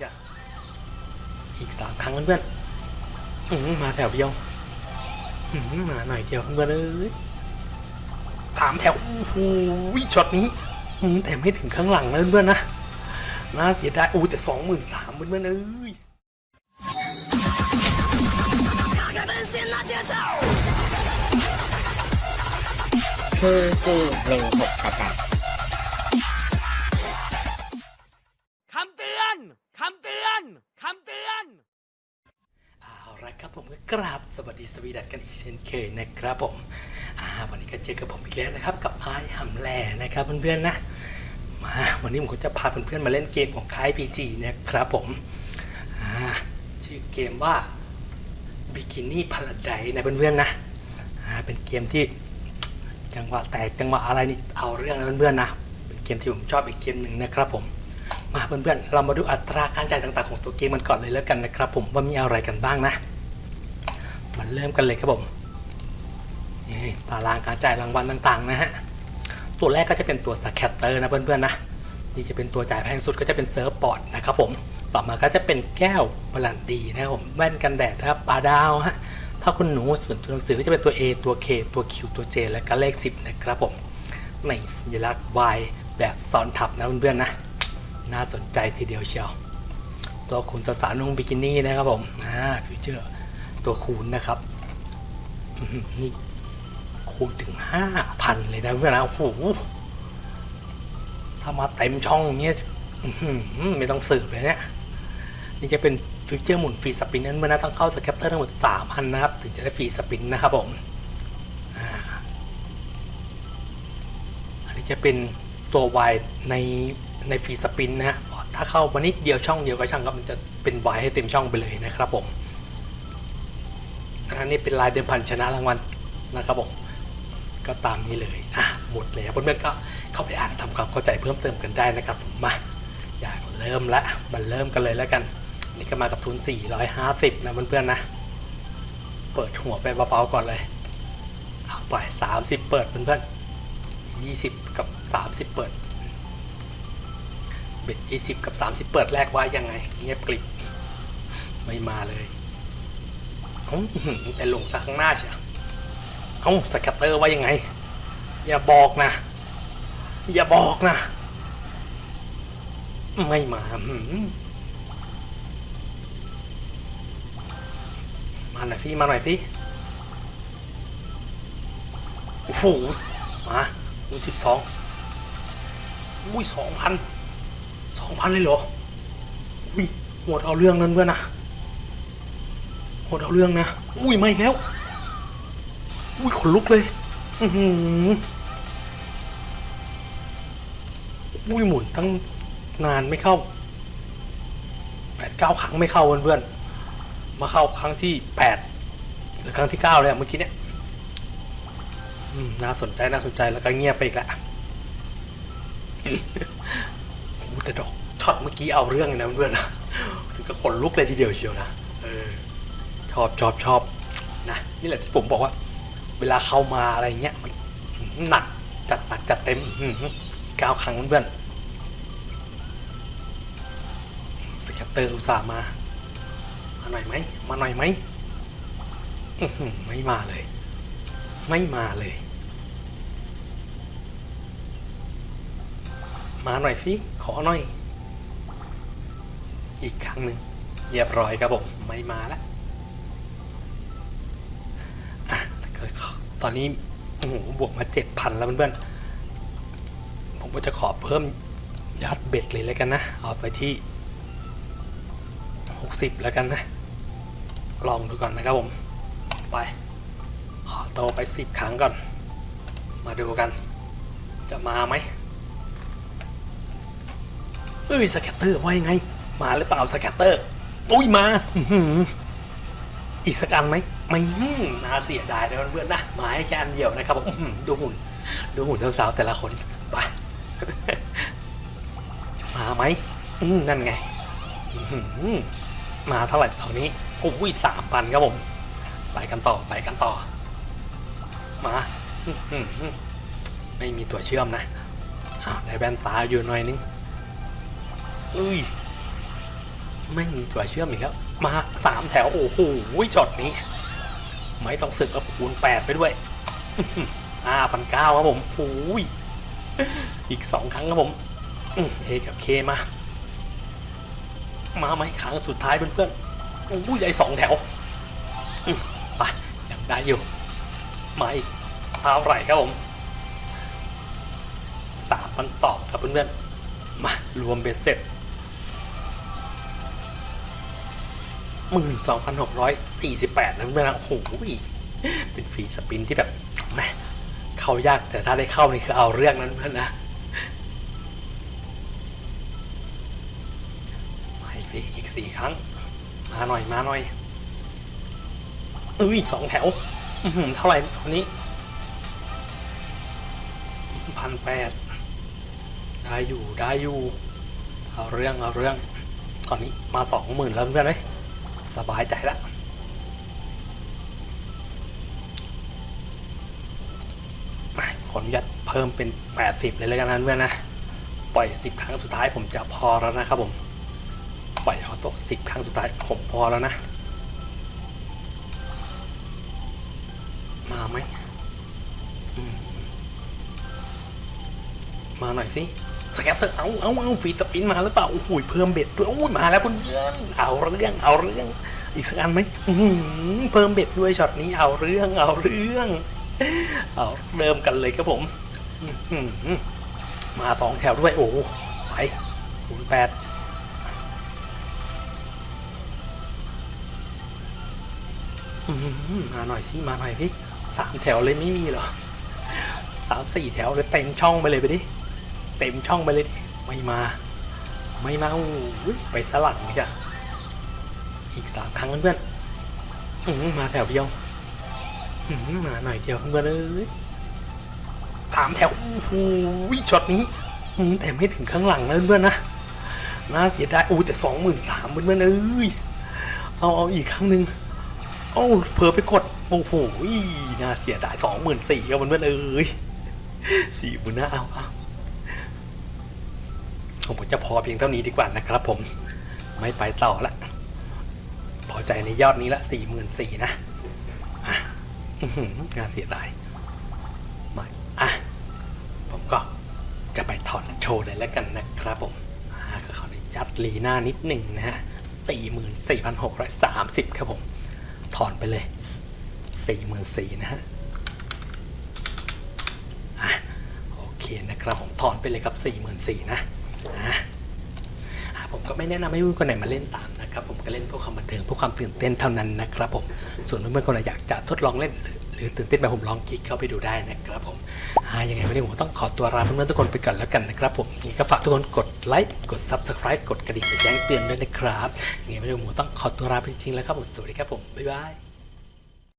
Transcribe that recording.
อย่าอีกสามครั้งเพื่อนๆอื้อหือมาแถวเดียวอื้อหือมาหน่อยเดียวเพื่อนๆเอ้ยถามแถวโอ้โหช็อตนี้อื้อหือแต่ไม่ถึงข้างหลังนะเพื่อนๆนะน่าเสียดายอู้แต่สองหมื่นสามเพื่อนๆเอ้ยคือสี่หนึ่งหกกระ ครับผมก็กราบสวัสดีสวีดัตกันอีกเช่นเคยนะครับผมอ่าวันนี้ก็เจอกับผมอีกแล้วนะครับ กับไอ้หำแหล่นะครับเพื่อนๆนะมาวันนี้ผมก็จะพาเพื่อนๆมาเล่นเกมของค่าย PG นะครับผมอ่าชื่อเกมว่า Bikini Paradise นะเพื่อนๆนะอ่าเป็นเกมที่จังหวะแตกจังหวะอะไรนี่เอาเรื่องนะเพื่อนๆนะเป็นเกมที่ผมชอบอีกเกมหนึ่งนะครับผมมาเพื่อนๆ เรามาดูอัตราการจ่ายต่างๆของตัวเกมมันก่อนเลยแล้วกันนะครับผมว่ามีอะไรกันบ้างนะ มาเริ่มกันเลยครับผมตารางการจ่ายรางวัลต่างๆ นะฮะ ตัวแรกก็จะเป็นตัว scatter นะเพื่อนๆนะ นี่จะเป็นตัวจ่ายแพงสุดก็จะเป็น surfboard นะครับผม ต่อมาก็จะเป็นแก้วบรั่นดีนะครับผมแว่นกันแดดนะครับปลาดาวฮะถ้าคุณหนูส่วนตัวหนังสือก็จะเป็นตัว A ตัว K ตัว Q ตัว J และก็เลข 10 นะครับผม ในสัญลักษณ์ Y แบบซ้อนทับนะเพื่อนๆนะ น่าสนใจทีเดียวเชียว ตัวคูณสาวนุ่งบิกินี่นะครับผมอ่า feature ตัวคูณนะครับนี่คูณถึง5,000เลยนะเพื่อนนะโอ้โหถ้ามาเต็มช่องเนี้ยไม่ต้องสืบเลยเนี่ยนี่จะเป็น feature หมุน free spin นั้นเพื่อนนะต้องเข้า scatter ทั้งหมด3อันนะครับ ถึงจะได้ free spin นะครับผมอันนี้จะเป็นตัว Y ในในฟรีสปินนะฮะถ้าเข้ามานิดเดียวช่องเดียวก็ช่างครับมันจะเป็น Y ให้เต็มช่องไปเลยนะครับผม อันนี้เป็นลายเดิมพันชนะรางวัลนะครับผมก็ตามนี้เลยอะหมดแล้วเพื่อนๆก็เข้าไปอ่านทำความเข้าใจเพิ่มเติมกันได้นะครับผมมาอยากเริ่มละมันเริ่มกันเลยแล้วกัน นี่ก็มากับทุน 450 นะเพื่อนๆนะ เปิดหัวไปเบาๆก่อนเลยเอาไป 30 เปิดเพื่อนๆ20 กับ 30 เปิดเบ็ด20 กับ 30 เปิดแรกไว้ยังไง เงียบกริบไม่มาเลย เอ้าอื้อหือไปลงซะข้างหน้าเชียวเอ้าสแกตเตอร์ว่ายังไง อย่าบอกนะ อย่าบอกนะ ไม่มาืมาหน่อยพี่มาหน่อยพี่โอ้โหมาดูสิบสองอุ้ยสองพันสองพันเลยเหรออุ้ยหมดเอาเรื่องนั้นเพื่อนนะ หมดเอาเรื่องนะ อุ้ยไม่แล้ว อุ้ยขนลุกเลย อือหืออุ้ยหมุนตั้งนานไม่เข้าแปดเก้าครั้งไม่เข้าเพื่อนๆมาเข้าครั้งที่แปดหรือครั้งที่เก้าเลยอะเมื่อกี้เนี่ยน่าสนใจน่าสนใจแล้วก็เงียบไปอีกแล้วแต่ดอกช็อตเมื่อกี้เอาเรื่องเลยนะเพื่อนๆนะถึงกับขนลุกเลยทีเดียวเชียวนะเออ ชอบชอบชอบนะนี่แหละที่ผมบอกว่า เวลาเข้ามาอะไรเงี้ยมันหนักจัดหนักจัดเต็มเก้าครั้งเพื่อนสแกตเตอร์อุตส่าห์มา มาหน่อยไหมมาหน่อยไหมไม่มาเลย ไม่มาเลย มาหน่อยสิขอหน่อย อีกครั้งหนึ่งเรียบร้อยครับผม ไม่มาแล้ว ตอนนี้โอ้โหบวกมาเจ็ดพันแล้วเพื่อนๆ ผมก็จะขอเพิ่มยอด bet เลยแล้วกันนะ เอาไปที่หกสิบแล้วกันนะ ลองดูก่อนนะครับผม ไป auto ไปสิบครั้งก่อน มาดูกัน จะมาไหมเอ้ย scatter ว่ายังไง มาหรือเปล่า scatter อุ้ยมา อีกสักอันไหม ไม่น่าเสียดายนะเพื่อนๆนะมาให้แค่อันเดียวนะครับผมดูหุ่น ดูหุ่นสาวๆแต่ละคนไปมาไหมนั่นไงมาเท่าไหร่ตอนนี้โอ้ยสามพันครับผม ไปกันต่อไปกันต่อ มาไม่มีตัวเชื่อมนะอ้าวได้แว่นตาอยู่หน่อยนึงอุ้ยไม่มีตัวเชื่อมอีกแล้วมาสามแถวโอ้โหช็อตนี้ ไม่ต้องสึกกับคูณแปดไปด้วยห้าพันเก้าครับผมโอ้ยอีกสองครั้งครับผมเอกับเคมา มาไหมครั้งสุดท้ายเพื่อนๆโอ้ยใหญ่สองแถวไปยังได้อยู่ มาอีกเท่าไหร่ครับผมสามพันสองครับเพื่อนๆมารวมเบ็ดเสร็จ หมื่นสองพันหกร้อยสี่สิบแปดนะเพื่อนๆนะโอ้โหเป็นฟรีสปินที่แบบแหมเข้ายากแต่ถ้าได้เข้านี่คือเอาเรื่องนั้นเพื่อนนะมาอีกสิอีกสี่ครั้ง มาหน่อยมาหน่อยเอ้ยสองแถวอืเท่าไหร่คนนี้พันแปดได้อยู่ได้อยู่ เอาเรื่องเอาเรื่อง ตอนนี้มาสองหมื่นแล้วเพื่อนเลย สบายใจละขออนุญาตเพิ่มเป็น 80 เลยแล้วกันนะเพื่อนนะ ปล่อย 10 ครั้งสุดท้ายผมจะพอแล้วนะครับผม ปล่อยเอาตก10 ครั้งสุดท้ายผมพอแล้วนะ มาไหมมาหน่อยสิ scatter เอาเอาเอา free spin มาหรือเปล่าโอ้โหเพิ่ม bet ด้วยมาแล้วเพื่อนเอาเรื่องเอาเรื่อง อีกสักอันไหมเพิ่ม bet ด้วยช็อตนี้เอาเรื่องเอาเรื่อง เอาเริ่มกันเลยครับผมมาสองแถวด้วยโอ้โหไปคูณแปดมาหน่อยสิมาหน่อยสิสามแถวเลยไม่มีเหรอสามสี่แถวเลยเต็มช่องไปเลยไปดิ เต็มช่องไปเลยดิไม่มา ไม่มาอุ้ยไปสลังจ้ะอีกสามครั้งเพื่อนๆอื้อหือมาแถวเดียวอื้อหือมาหน่อยเดียวเพื่อนเอ้ยสามแถวโอ้โหช็อตนี้อื้อหือแต่ไม่ถึงข้างหลังนะเพื่อนนะน่าเสียดายอู้แต่สองหมื่นสามเพื่อนเอ้ยเอาเอาอีกครั้งหนึ่งโอ้าเผลอไปกดโอ้โหน่าเสียดายสองหมื่นสี่ครับเพื่อนเอ้ยสี่หมื่นนะเอาเอา ผมจะพอเพียงเท่านี้ดีกว่านะครับผมไม่ไปต่อละ พอใจในยอดนี้ละสี่หมื่นสี่นะอะอื้อหือน่าเสียดายมาอะผมก็จะไปถอนโชว์เลยแล้วกันนะครับผมก็ขออนุญาตลีหน้านิดหนึ่งนะฮะสี่หมื่นสี่พันหกร้อยสามสิบครับผม ถอนไปเลยสี่หมื่นสี่นะฮะโอเคนะครับผมถอนไปเลยครับสี่หมื่นสี่นะ อะผมก็ไม่แนะนำให้เพื่อนคนไหนมาเล่นตามนะครับผมก็เล่นเพื่อความบันเทิงเพื่อความตื่นเต้นเท่านั้นนะครับผมส่วนเพื่อนๆคนไหนอยากจะทดลองเล่น หรือตื่นเต้นแบบผมลองคลิกเข้าไปดูได้นะครับผมยังไงวันนี้ผมต้องขอตัวลาเพื่อนๆทุกคนไปก่อนแล้วกันนะครับผมยังไงก็ฝากทุกคนกดไลค์กด subscribe กดกระดิ่งแจ้งเตือนด้วยนะครับยังไงวันนี้ผมต้องขอตัวลาไปจริงๆแล้วครับผมสวัสดีครับผมบ๊ายบาย